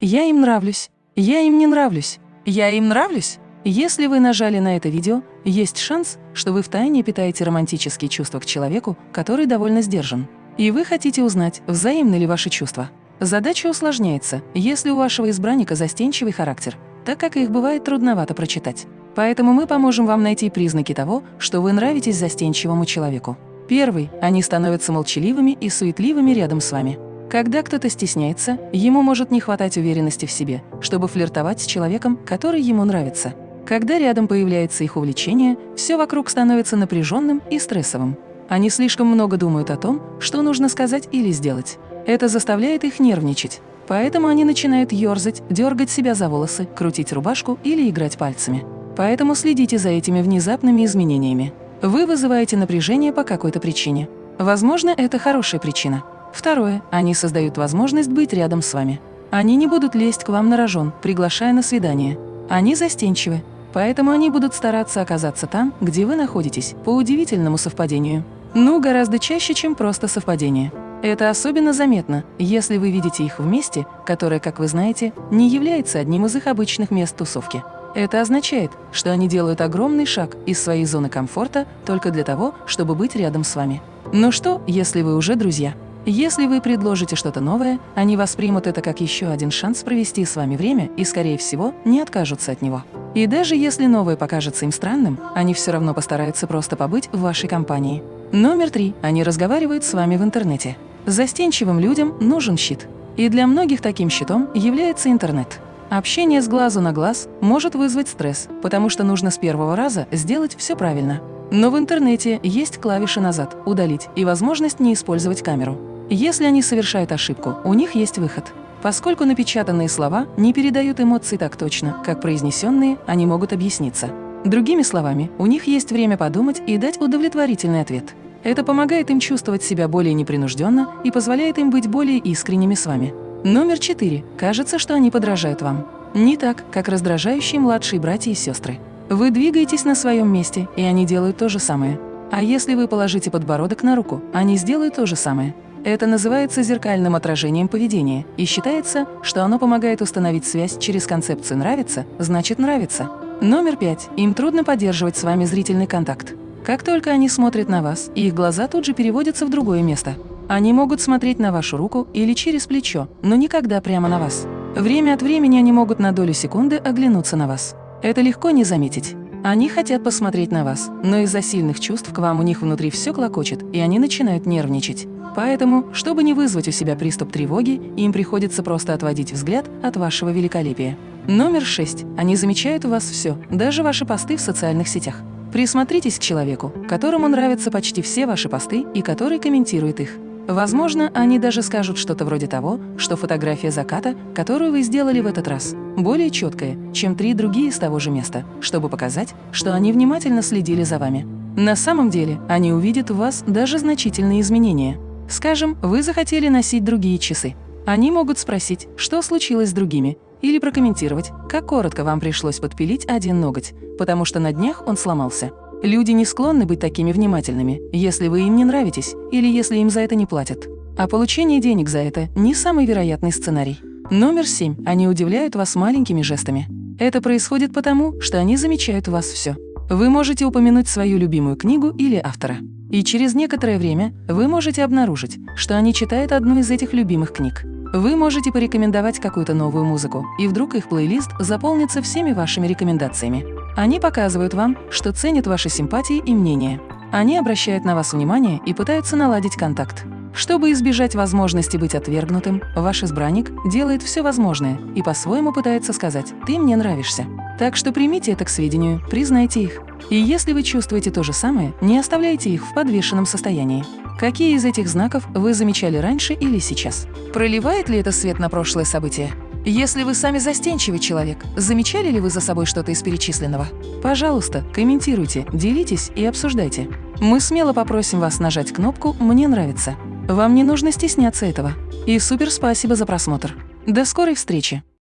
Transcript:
Я им нравлюсь. Я им не нравлюсь. Я им нравлюсь. Если вы нажали на это видео, есть шанс, что вы втайне питаете романтические чувства к человеку, который довольно сдержан. И вы хотите узнать, взаимны ли ваши чувства. Задача усложняется, если у вашего избранника застенчивый характер, так как их бывает трудновато прочитать. Поэтому мы поможем вам найти признаки того, что вы нравитесь застенчивому человеку. Первый – они становятся молчаливыми и суетливыми рядом с вами. Когда кто-то стесняется, ему может не хватать уверенности в себе, чтобы флиртовать с человеком, который ему нравится. Когда рядом появляется их увлечение, все вокруг становится напряженным и стрессовым. Они слишком много думают о том, что нужно сказать или сделать. Это заставляет их нервничать. Поэтому они начинают ерзать, дергать себя за волосы, крутить рубашку или играть пальцами. Поэтому следите за этими внезапными изменениями. Вы вызываете напряжение по какой-то причине. Возможно, это хорошая причина. Второе. Они создают возможность быть рядом с вами. Они не будут лезть к вам на рожон, приглашая на свидание. Они застенчивы, поэтому они будут стараться оказаться там, где вы находитесь, по удивительному совпадению. Ну, гораздо чаще, чем просто совпадение. Это особенно заметно, если вы видите их вместе, которое, как вы знаете, не является одним из их обычных мест тусовки. Это означает, что они делают огромный шаг из своей зоны комфорта только для того, чтобы быть рядом с вами. Но что, если вы уже друзья? Если вы предложите что-то новое, они воспримут это как еще один шанс провести с вами время и, скорее всего, не откажутся от него. И даже если новое покажется им странным, они все равно постараются просто побыть в вашей компании. Номер три. Они разговаривают с вами в интернете. Застенчивым людям нужен щит. И для многих таким щитом является интернет. Общение с глазу на глаз может вызвать стресс, потому что нужно с первого раза сделать все правильно. Но в интернете есть клавиши «Назад», «Удалить» и возможность не использовать камеру. Если они совершают ошибку, у них есть выход. Поскольку напечатанные слова не передают эмоции так точно, как произнесенные, они могут объясниться. Другими словами, у них есть время подумать и дать удовлетворительный ответ. Это помогает им чувствовать себя более непринужденно и позволяет им быть более искренними с вами. Номер четыре. Кажется, что они подражают вам. Не так, как раздражающие младшие братья и сестры. Вы двигаетесь на своем месте, и они делают то же самое. А если вы положите подбородок на руку, они сделают то же самое. Это называется зеркальным отражением поведения, и считается, что оно помогает установить связь через концепцию «нравится» значит «нравится». Номер пять. Им трудно поддерживать с вами зрительный контакт. Как только они смотрят на вас, их глаза тут же переводятся в другое место. Они могут смотреть на вашу руку или через плечо, но никогда прямо на вас. Время от времени они могут на долю секунды оглянуться на вас. Это легко не заметить. Они хотят посмотреть на вас, но из-за сильных чувств к вам у них внутри все клокочет, и они начинают нервничать. Поэтому, чтобы не вызвать у себя приступ тревоги, им приходится просто отводить взгляд от вашего великолепия. Номер шесть. Они замечают у вас все, даже ваши посты в социальных сетях. Присмотритесь к человеку, которому нравятся почти все ваши посты и который комментирует их. Возможно, они даже скажут что-то вроде того, что фотография заката, которую вы сделали в этот раз, более четкая, чем три другие с того же места, чтобы показать, что они внимательно следили за вами. На самом деле, они увидят в вас даже значительные изменения. Скажем, вы захотели носить другие часы. Они могут спросить, что случилось с другими, или прокомментировать, как коротко вам пришлось подпилить один ноготь, потому что на днях он сломался. Люди не склонны быть такими внимательными, если вы им не нравитесь или если им за это не платят. А получение денег за это – не самый вероятный сценарий. Номер семь. Они удивляют вас маленькими жестами. Это происходит потому, что они замечают у вас все. Вы можете упомянуть свою любимую книгу или автора. И через некоторое время вы можете обнаружить, что они читают одну из этих любимых книг. Вы можете порекомендовать какую-то новую музыку, и вдруг их плейлист заполнится всеми вашими рекомендациями. Они показывают вам, что ценят ваши симпатии и мнения. Они обращают на вас внимание и пытаются наладить контакт. Чтобы избежать возможности быть отвергнутым, ваш избранник делает все возможное и по-своему пытается сказать «ты мне нравишься». Так что примите это к сведению, признайте их. И если вы чувствуете то же самое, не оставляйте их в подвешенном состоянии. Какие из этих знаков вы замечали раньше или сейчас? Проливает ли это свет на прошлое событие? Если вы сами застенчивый человек, замечали ли вы за собой что-то из перечисленного? Пожалуйста, комментируйте, делитесь и обсуждайте. Мы смело попросим вас нажать кнопку «Мне нравится». Вам не нужно стесняться этого. И супер спасибо за просмотр. До скорой встречи!